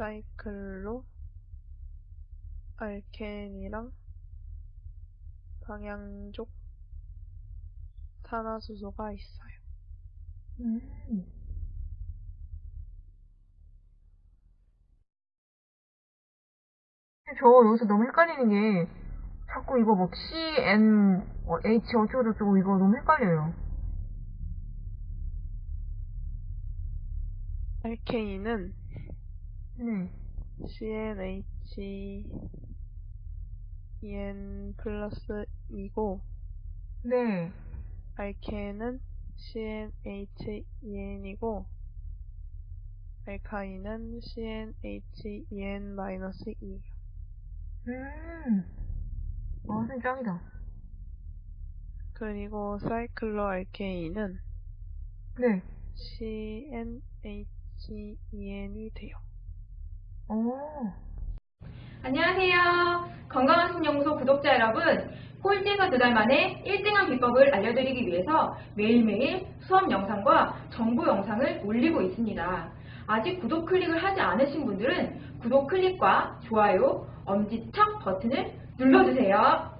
사이클로 알켄이랑 방향족 탄화수소가 있어요. 음. 저 여기서 너무 헷갈리는 게 자꾸 이거 막 C, N, 어, H 어쩌고저쩌고 이거 너무 헷갈려요. 알케인은 네. CnH EN 플러스 2고 네. 알케는 CnH EN이고 알카인은 CnH EN 마이너스 2. 음. 와, 선생님 짱이다. 그리고 사이클로 알케인은 네. CnH EN이 돼요. 오. 안녕하세요. 건강한 신연구소 구독자 여러분. 꼴찌에서 두 달 만에 1등한 비법을 알려드리기 위해서 매일매일 수업 영상과 정보 영상을 올리고 있습니다. 아직 구독 클릭을 하지 않으신 분들은 구독 클릭과 좋아요, 엄지척 버튼을 눌러주세요.